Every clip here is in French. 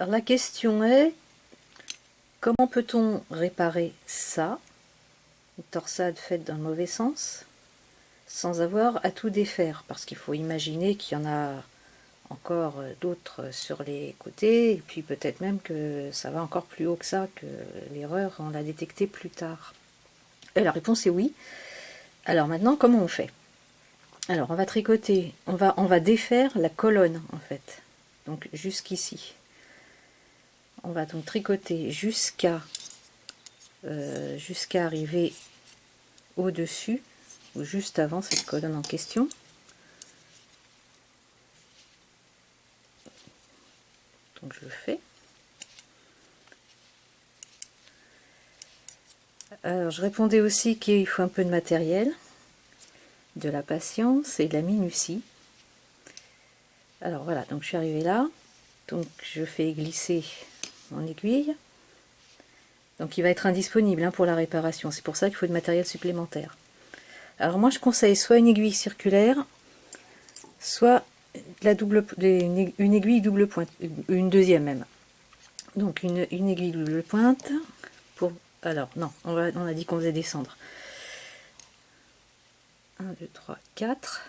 La question est, comment peut-on réparer ça, une torsade faite dans le mauvais sens, sans avoir à tout défaire? Parce qu'il faut imaginer qu'il y en a encore d'autres sur les côtés, et puis peut-être même que ça va encore plus haut que ça, que l'erreur, on l'a détectée plus tard. Et la réponse est oui. Alors maintenant, comment on fait? Alors on va tricoter, on va, on va défaire la colonne en fait, donc jusqu'ici on va donc tricoter jusqu'à euh, jusqu'à arriver au dessus ou juste avant cette colonne en question. Donc je fais. Alors je répondais aussi qu'il faut un peu de matériel de la patience et de la minutie. Alors voilà donc je suis arrivée là. Donc je fais glisser en aiguille. Donc il va être indisponible hein, pour la réparation. C'est pour ça qu'il faut du matériel supplémentaire. Alors moi je conseille soit une aiguille circulaire, soit la double, une aiguille double pointe, une deuxième même. Donc une, aiguille double pointe pour... Alors non, on, va, on a dit qu'on faisait descendre. 1, 2, 3, 4.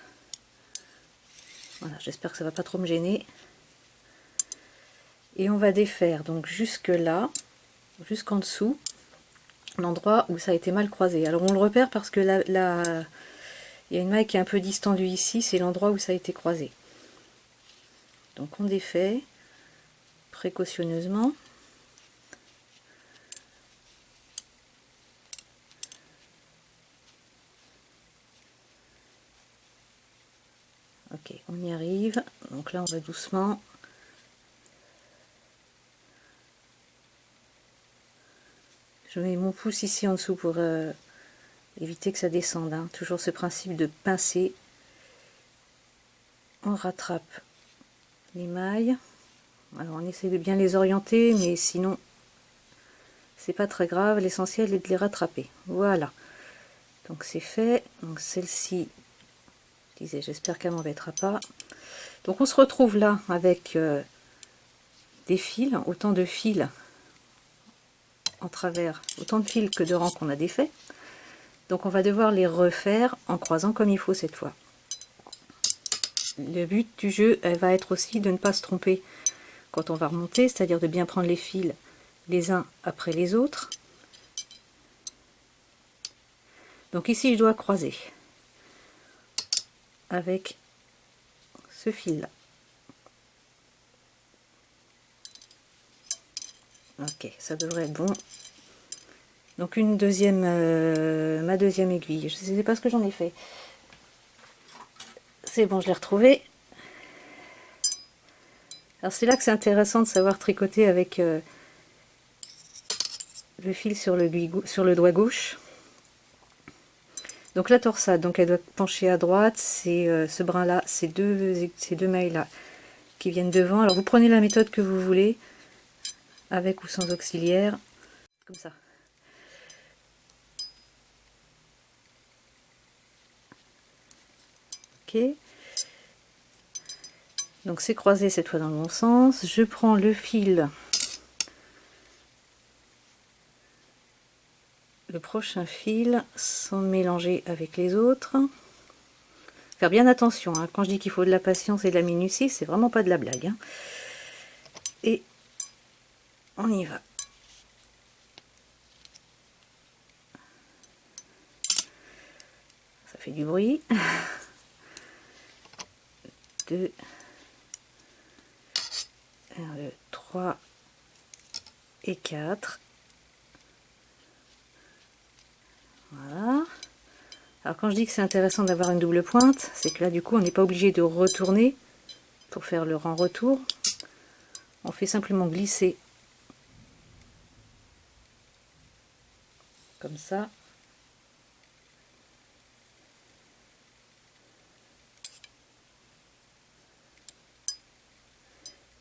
Voilà, j'espère que ça va pas trop me gêner et on va défaire donc jusque là jusqu'en dessous l'endroit où ça a été mal croisé. Alors on le repère parce que là, il y a une maille qui est un peu distendue ici c'est l'endroit où ça a été croisé. Donc on défait précautionneusement. Ok on y arrive. Donc là on va doucement Je mets mon pouce ici en dessous pour euh, éviter que ça descende. Hein. Toujours ce principe de pincer. On rattrape les mailles. Alors on essaie de bien les orienter, mais sinon c'est pas très grave. L'essentiel est de les rattraper. Voilà. Donc c'est fait. Donc celle-ci, disais, j'espère qu'elle m'embêtera pas. Donc on se retrouve là avec euh, des fils, autant de fils en travers autant de fils que de rangs qu'on a défait. Donc on va devoir les refaire en croisant comme il faut cette fois. Le but du jeu elle va être aussi de ne pas se tromper quand on va remonter, c'est-à-dire de bien prendre les fils les uns après les autres. Donc ici je dois croiser avec ce fil là. Ok, ça devrait être bon. Donc une deuxième, euh, ma deuxième aiguille. Je sais pas ce que j'en ai fait. C'est bon, je l'ai retrouvé. Alors c'est là que c'est intéressant de savoir tricoter avec euh, le fil sur le, sur le doigt gauche. Donc la torsade, donc elle doit pencher à droite, c'est euh, ce brin là, ces deux, ces deux mailles là qui viennent devant. Alors vous prenez la méthode que vous voulez avec ou sans auxiliaire, comme ça. Ok. Donc c'est croisé cette fois dans le bon sens. Je prends le fil, le prochain fil, sans mélanger avec les autres. Faire bien attention, hein. quand je dis qu'il faut de la patience et de la minutie, c'est vraiment pas de la blague. Hein. Et on y va. Ça fait du bruit. 2, 1, 2, 3 et 4. Voilà. Alors quand je dis que c'est intéressant d'avoir une double pointe, c'est que là du coup on n'est pas obligé de retourner pour faire le rang retour. On fait simplement glisser ça.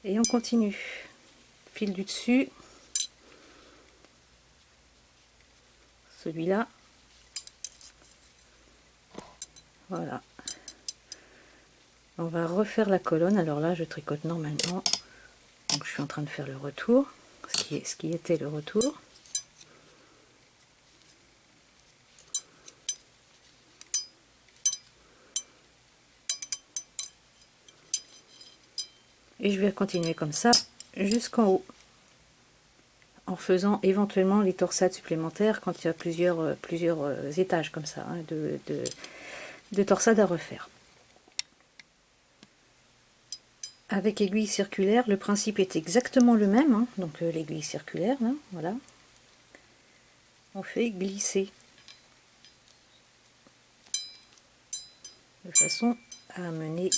Et on continue. Fil du dessus. Celui-là. Voilà. On va refaire la colonne. Alors là, je tricote normalement Donc je suis en train de faire le retour, ce qui était le retour. Et je vais continuer comme ça jusqu'en haut en faisant éventuellement les torsades supplémentaires quand il y a plusieurs, euh, plusieurs euh, étages comme ça hein, de, de, torsades à refaire. Avec aiguille circulaire, le principe est exactement le même, hein. donc euh, l'aiguille circulaire, voilà. On fait glisser de façon à amener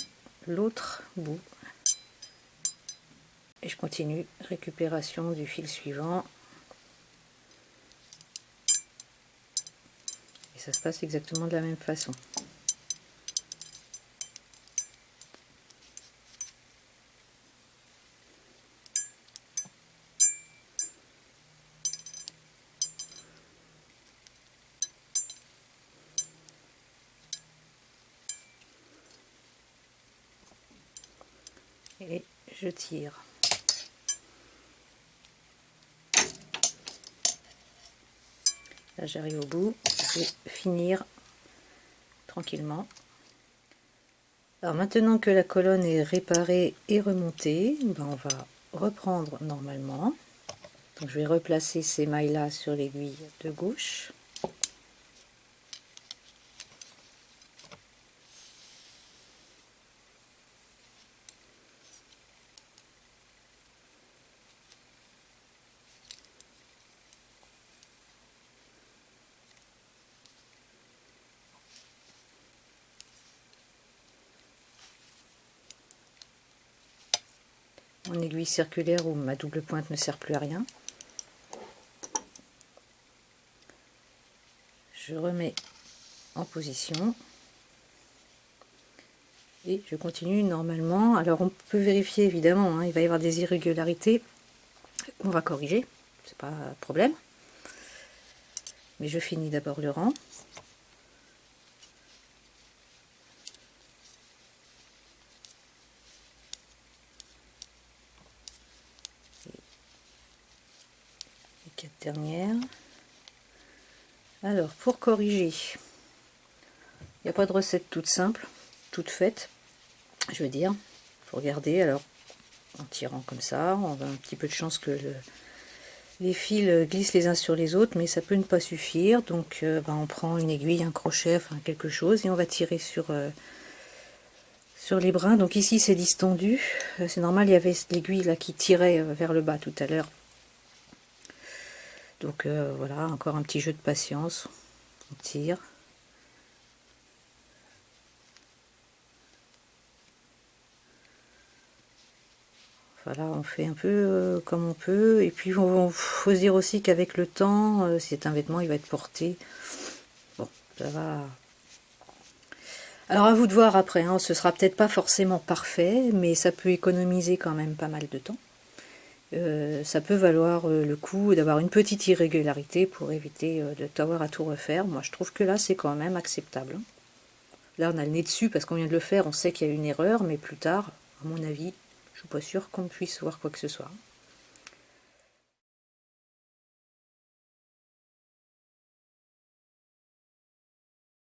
l'autre bout et je continue. Récupération du fil suivant. Et ça se passe exactement de la même façon. Et je tire j'arrive au bout, je vais finir tranquillement. Alors maintenant que la colonne est réparée et remontée, ben on va reprendre normalement. Je vais replacer ces mailles là sur l'aiguille de gauche. Mon aiguille circulaire où ma double pointe ne sert plus à rien. Je remets en position et je continue normalement. Alors on peut vérifier évidemment, hein, il va y avoir des irrégularités on va corriger, c'est pas un problème. Mais je finis d'abord le rang. Dernière. Alors, pour corriger, il n'y a pas de recette toute simple, toute faite, je veux dire. Faut regarder, alors, en tirant comme ça, on a un petit peu de chance que les fils glissent les uns sur les autres, mais ça peut ne pas suffire. Donc, euh, ben, on prend une aiguille, un crochet, enfin quelque chose, et on va tirer sur... Euh, sur les brins, donc ici c'est distendu, euh, c'est normal, il y avait l'aiguille là qui tirait vers le bas tout à l'heure, donc euh, voilà, encore un petit jeu de patience. On tire. Voilà, on fait un peu euh, comme on peut. Et puis, il faut se dire aussi qu'avec le temps, euh, si c'est un vêtement, il va être porté. Bon, ça va... Alors, à vous de voir après. Hein, ce sera peut-être pas forcément parfait, mais ça peut économiser quand même pas mal de temps. Euh, ça peut valoir euh, le coup d'avoir une petite irrégularité pour éviter euh, de t'avoir à tout refaire. Moi, je trouve que là, c'est quand même acceptable. Hein. Là, on a le nez dessus parce qu'on vient de le faire, on sait qu'il y a une erreur, mais plus tard, à mon avis, je suis pas sûre qu'on puisse voir quoi que ce soit.